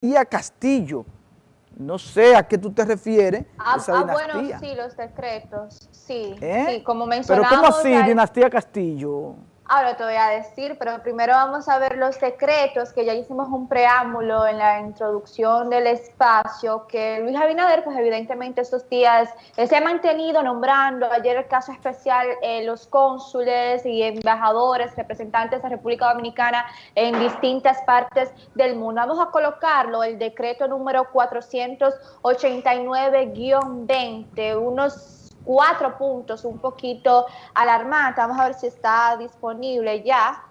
dinastía Castillo. No sé a qué tú te refieres. Ah, ah bueno, sí, los decretos, sí, ¿Eh? sí, como mencionamos. Pero ¿cómo así, dinastía Castillo? Ahora te voy a decir, pero primero vamos a ver los decretos, que ya hicimos un preámbulo en la introducción del espacio, que Luis Abinader, pues evidentemente estos días eh, se ha mantenido nombrando, ayer el caso especial, eh, los cónsules y embajadores, representantes de República Dominicana en distintas partes del mundo. Vamos a colocarlo, el decreto número 489-20, unos cuatro puntos un poquito alarmantes. Vamos a ver si está disponible ya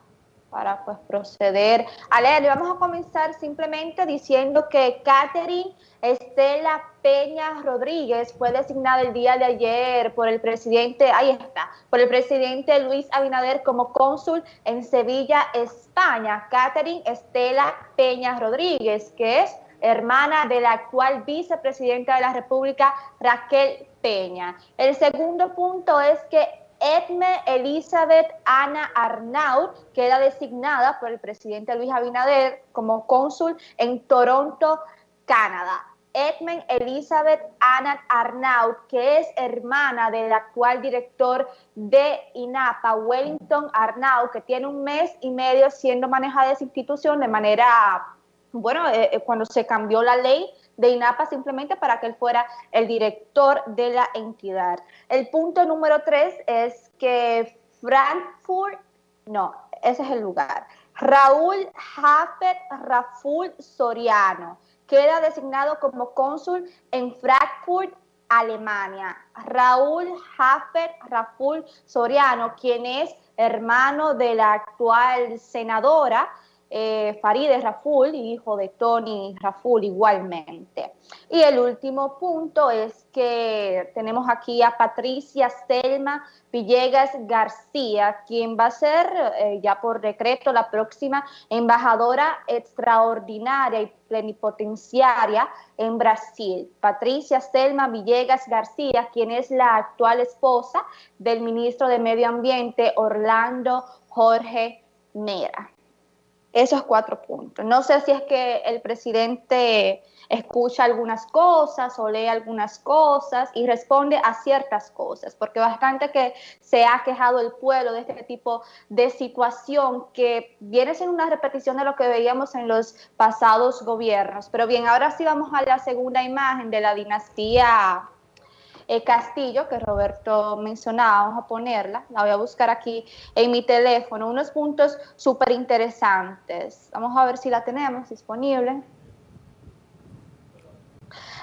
para pues proceder a. Vamos a comenzar simplemente diciendo que Catherine Estela Peña Rodríguez fue designada el día de ayer por el presidente, ahí está, por el presidente Luis Abinader como cónsul en Sevilla, España. Catherine Estela Peña Rodríguez, que es hermana de la actual vicepresidenta de la República, Raquel Peña. El segundo punto es que Edme Elizabeth Ana Arnaud queda designada por el presidente Luis Abinader como cónsul en Toronto, Canadá. Edmund Elizabeth Ana Arnaud, que es hermana del actual director de INAPA, Wellington Arnaud, que tiene un mes y medio siendo manejada esa institución de manera, bueno, eh, eh, cuando se cambió la ley de INAPA simplemente para que él fuera el director de la entidad. El punto número tres es que Frankfurt, no, ese es el lugar, Raúl Jafet Raful Soriano queda designado como cónsul en Frankfurt, Alemania. Raúl Jafet Raful Soriano, quien es hermano de la actual senadora, eh, Farideh Raful, hijo de Tony Raful igualmente. Y el último punto es que tenemos aquí a Patricia Selma Villegas García, quien va a ser eh, ya por decreto la próxima embajadora extraordinaria y plenipotenciaria en Brasil. Patricia Selma Villegas García, quien es la actual esposa del ministro de Medio Ambiente Orlando Jorge Mera esos cuatro puntos. No sé si es que el presidente escucha algunas cosas o lee algunas cosas y responde a ciertas cosas, porque bastante que se ha quejado el pueblo de este tipo de situación que viene siendo una repetición de lo que veíamos en los pasados gobiernos. Pero bien, ahora sí vamos a la segunda imagen de la dinastía eh, Castillo, que Roberto mencionaba, vamos a ponerla, la voy a buscar aquí en mi teléfono, unos puntos súper interesantes. Vamos a ver si la tenemos disponible.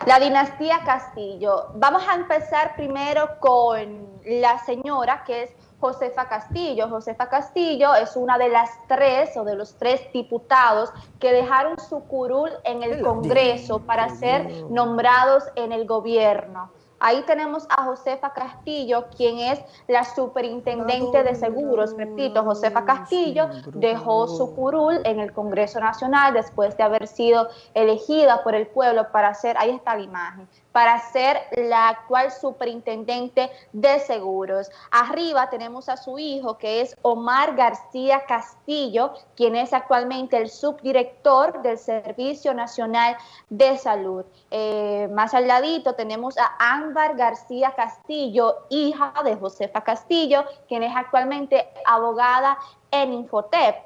La dinastía Castillo. Vamos a empezar primero con la señora que es Josefa Castillo. Josefa Castillo es una de las tres o de los tres diputados que dejaron su curul en el Congreso para ser nombrados en el gobierno. Ahí tenemos a Josefa Castillo, quien es la superintendente de seguros. Repito, Josefa Castillo dejó su curul en el Congreso Nacional después de haber sido elegida por el pueblo para hacer, ahí está la imagen, para ser la actual superintendente de seguros. Arriba tenemos a su hijo, que es Omar García Castillo, quien es actualmente el subdirector del Servicio Nacional de Salud. Eh, más al ladito tenemos a Ámbar García Castillo, hija de Josefa Castillo, quien es actualmente abogada en Infotep.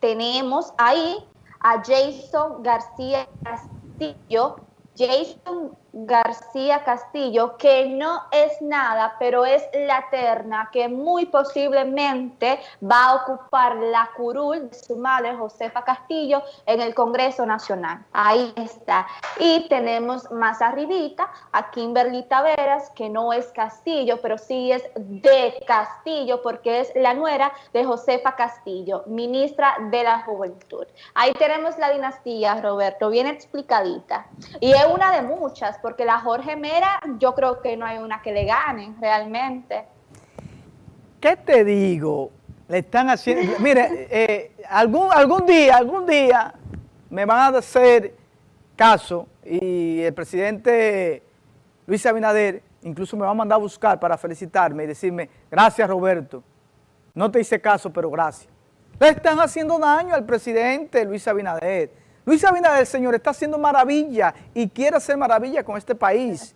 Tenemos ahí a Jason García Castillo, Jason García Castillo, que no es nada, pero es la terna que muy posiblemente va a ocupar la curul de su madre Josefa Castillo en el Congreso Nacional. Ahí está. Y tenemos más arribita a Kimberly Taveras, que no es Castillo, pero sí es de Castillo, porque es la nuera de Josefa Castillo, ministra de la Juventud. Ahí tenemos la dinastía, Roberto, bien explicadita. Y es una de muchas, porque la Jorge Mera yo creo que no hay una que le gane realmente. ¿Qué te digo? Le están haciendo... Mire, eh, algún, algún día, algún día me van a hacer caso y el presidente Luis Abinader incluso me va a mandar a buscar para felicitarme y decirme, gracias Roberto, no te hice caso, pero gracias. Le están haciendo daño al presidente Luis Abinader. Luis Abinader, señor, está haciendo maravilla y quiere hacer maravilla con este país.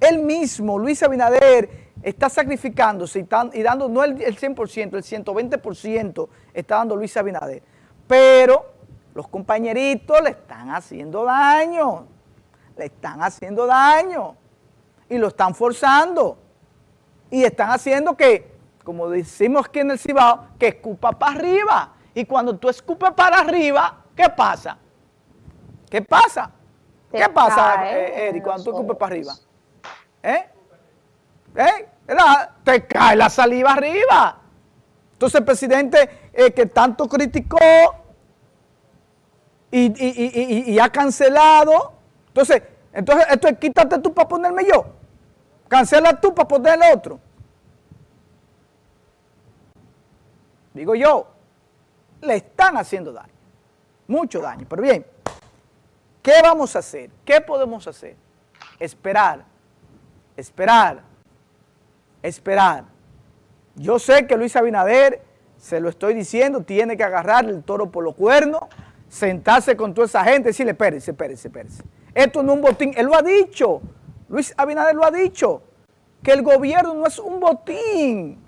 Él mismo, Luis Abinader, está sacrificándose y, dando no el, 100%, el 120% está dando Luis Abinader. Pero los compañeritos le están haciendo daño, le están haciendo daño y lo están forzando y están haciendo que, como decimos aquí en el Cibao, que escupa para arriba. Y cuando tú escupes para arriba, ¿qué pasa? ¿Qué pasa? ¿Qué pasa, eh, Eric, cuando tú escupes para arriba? ¿Eh? ¿Eh? Te cae la saliva arriba. Entonces el presidente eh, que tanto criticó y, ha cancelado, entonces, entonces esto es quítate tú para ponerme yo. Cancela tú para poner el otro. Digo yo, le están haciendo daño, mucho daño. Pero bien, ¿qué vamos a hacer? ¿Qué podemos hacer? Esperar, esperar, esperar. Yo sé que Luis Abinader, se lo estoy diciendo, tiene que agarrar el toro por los cuernos, sentarse con toda esa gente y decirle, espérese, espérese, espérese. Esto no es un botín. Él lo ha dicho, Luis Abinader lo ha dicho, que el gobierno no es un botín,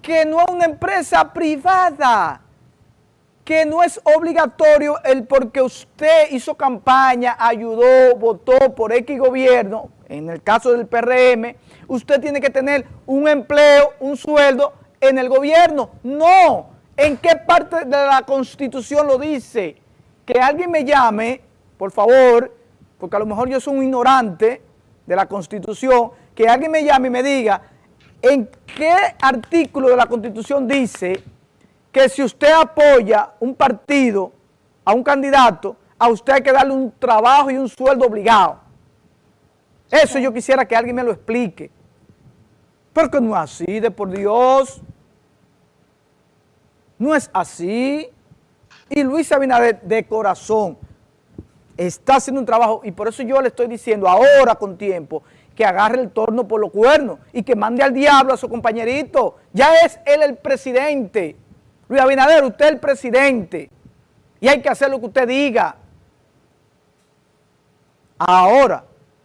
que no es una empresa privada, que no es obligatorio el porque usted hizo campaña, ayudó, votó por X gobierno, en el caso del PRM, usted tiene que tener un empleo, un sueldo en el gobierno. No, ¿en qué parte de la Constitución lo dice? Que alguien me llame, por favor, porque a lo mejor yo soy un ignorante de la Constitución, que alguien me llame y me diga en qué artículo de la Constitución dice que si usted apoya un partido, a un candidato, a usted hay que darle un trabajo y un sueldo obligado. Eso yo quisiera que alguien me lo explique. Porque no es así, de por Dios. No es así. Y Luis Abinader, de corazón, está haciendo un trabajo, y por eso yo le estoy diciendo ahora con tiempo, que agarre el torno por los cuernos y que mande al diablo a su compañerito. Ya es él el presidente. Luis Abinader, usted es el presidente y hay que hacer lo que usted diga. Ahora,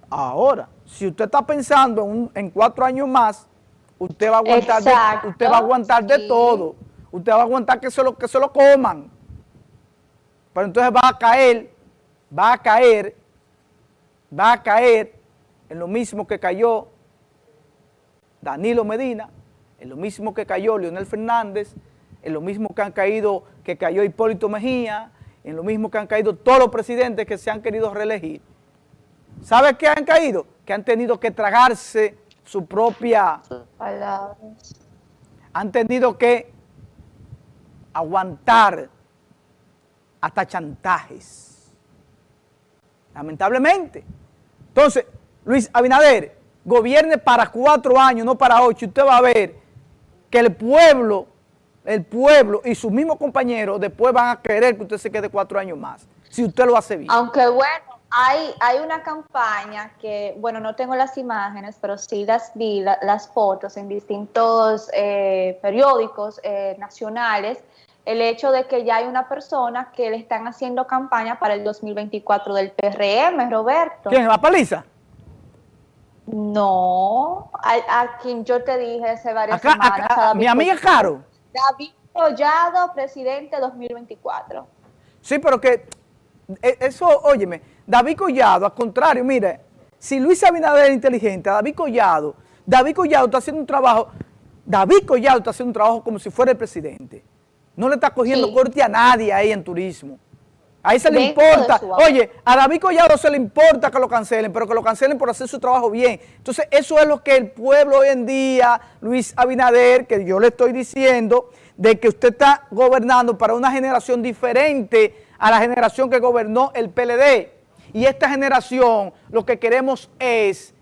ahora, si usted está pensando en, cuatro años más, usted va a aguantar, de, usted va a aguantar de todo. Usted va a aguantar que se, lo, que se lo coman. Pero entonces va a caer, va a caer, va a caer en lo mismo que cayó Danilo Medina, en lo mismo que cayó Leonel Fernández, en lo mismo que han caído, que cayó Hipólito Mejía, en lo mismo que han caído todos los presidentes que se han querido reelegir. ¿Sabe qué han caído? Que han tenido que tragarse su propia... Han tenido que aguantar hasta chantajes. Lamentablemente. Entonces, Luis Abinader, gobierne para cuatro años, no para ocho, usted va a ver que el pueblo el pueblo y sus mismos compañeros después van a querer que usted se quede cuatro años más, si usted lo hace bien. Aunque bueno, hay, hay una campaña que, bueno, no tengo las imágenes, pero sí las vi, las fotos en distintos eh, periódicos eh, nacionales, el hecho de que ya hay una persona que le están haciendo campaña para el 2024 del PRM, Roberto. ¿Quién? ¿La paliza? No, a, quien yo te dije hace varias semanas. mi amiga Caro. David Collado, presidente 2024. Sí, pero que e, eso, óyeme, David Collado, al contrario, mire, si Luis Abinader es inteligente, David Collado, David Collado está haciendo un trabajo, David Collado está haciendo un trabajo como si fuera el presidente. No le está cogiendo corte a nadie ahí en turismo. Ahí se le importa. Oye, a David Collado se le importa que lo cancelen, pero que lo cancelen por hacer su trabajo bien. Entonces, eso es lo que el pueblo hoy en día, Luis Abinader, que yo le estoy diciendo, de que usted está gobernando para una generación diferente a la generación que gobernó el PLD. Y esta generación, lo que queremos es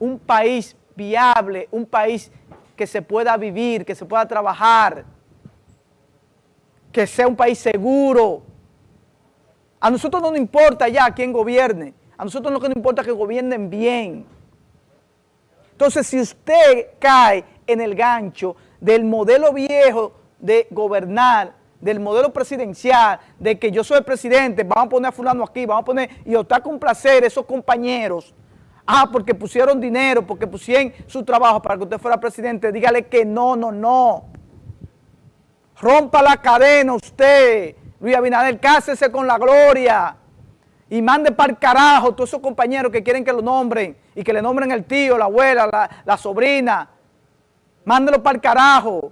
un país viable, un país que se pueda vivir, que se pueda trabajar, que sea un país seguro, a nosotros no nos importa ya quién gobierne. A nosotros lo que nos importa es que gobiernen bien. Entonces, si usted cae en el gancho del modelo viejo de gobernar, del modelo presidencial, de que yo soy el presidente, vamos a poner a fulano aquí, vamos a poner, y está con placer esos compañeros, ah, porque pusieron dinero, porque pusieron su trabajo para que usted fuera presidente, dígale que no, no, no. Rompa la cadena usted, Luis Abinader, cásese con la gloria y mande para el carajo todos esos compañeros que quieren que lo nombren y que le nombren el tío, la abuela, la, sobrina. Mándelo para el carajo,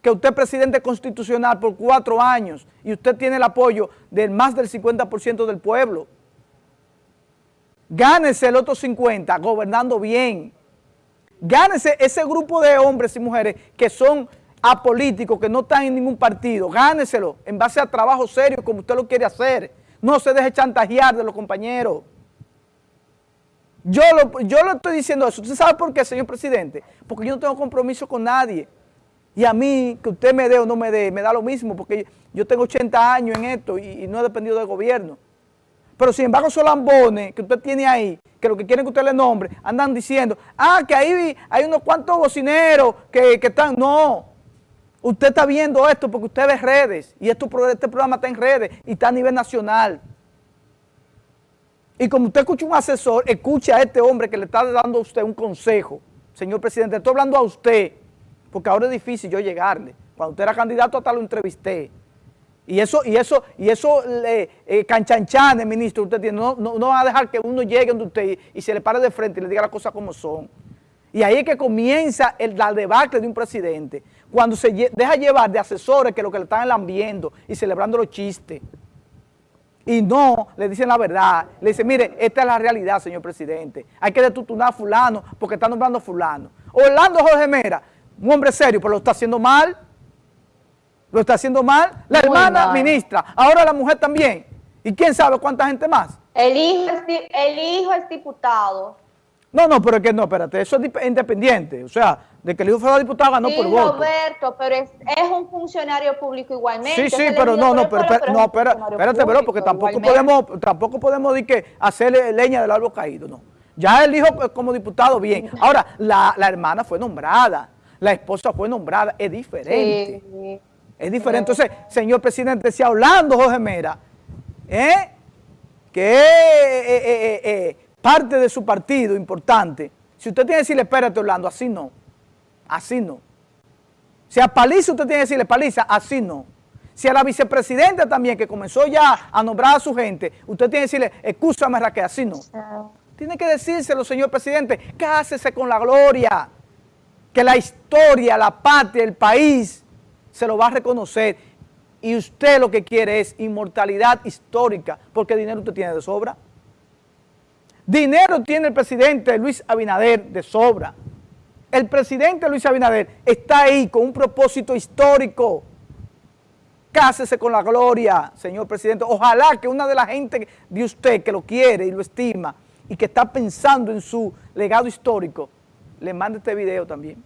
que usted es presidente constitucional por cuatro años y usted tiene el apoyo del más del 50% del pueblo. Gánese el otro 50 gobernando bien. Gánese ese grupo de hombres y mujeres que son apolíticos, que no están en ningún partido. Gáneselo en base a trabajo serio como usted lo quiere hacer. No se deje chantajear de los compañeros. Yo lo, yo lo estoy diciendo eso. ¿Usted sabe por qué, señor presidente? Porque yo no tengo compromiso con nadie. Y a mí, que usted me dé o no me dé, me da lo mismo, porque yo tengo 80 años en esto y, y no he dependido del gobierno. Pero sin embargo, esos lambones que usted tiene ahí, que lo que quieren que usted le nombre, andan diciendo, ah, que ahí hay unos cuantos bocineros que, que están, no. Usted está viendo esto porque usted ve redes y este programa está en redes y está a nivel nacional. Y como usted escucha un asesor, escuche a este hombre que le está dando a usted un consejo. Señor presidente, estoy hablando a usted, porque ahora es difícil yo llegarle. Cuando usted era candidato hasta lo entrevisté. Y eso, y eso, y eso, eh, canchanchanes, ministro, usted tiene, no, no, va a dejar que uno llegue donde usted y, y se le pare de frente y le diga las cosas como son. Y ahí es que comienza el, la debacle de un presidente, cuando se deja llevar de asesores que lo que le están lambiendo y celebrando los chistes. Y no le dicen la verdad. Le dicen, mire, esta es la realidad, señor presidente. Hay que detutunar a fulano porque está nombrando a fulano. Orlando Jorge Mera, un hombre serio, pero lo está haciendo mal. Lo está haciendo mal. La hermana ministra, ahora la mujer también. ¿Y quién sabe cuánta gente más? El hijo el hijo es diputado. No, no, pero es que no, espérate, eso es independiente. O sea, de que el hijo fuera diputado ganó por voto. Roberto, pero es, es, un funcionario público igualmente. Sí, sí, pero no, no, pero, no, espérate, pero porque tampoco podemos, tampoco podemos decir que hacerle leña del árbol caído, no. Ya él dijo como diputado bien. Ahora, la, la hermana fue nombrada, la esposa fue nombrada, es diferente. Sí. Es diferente. Entonces, señor presidente, si hablando Jorge Mera, ¿eh? que eh, eh, eh, parte de su partido importante, si usted tiene que decirle, espérate Orlando, así no, así no. Si a Paliza usted tiene que decirle, Paliza, así no. Si a la vicepresidenta también, que comenzó ya a nombrar a su gente, usted tiene que decirle, escúchame Raquel, así no. Tiene que decírselo, señor presidente, cásese con la gloria, que la historia, la patria, el país, se lo va a reconocer. Y usted lo que quiere es inmortalidad histórica, porque dinero usted tiene de sobra. Dinero tiene el presidente Luis Abinader de sobra. El presidente Luis Abinader está ahí con un propósito histórico. Cásese con la gloria, señor presidente. Ojalá que una de la gente de usted que lo quiere y lo estima y que está pensando en su legado histórico, le mande este video también.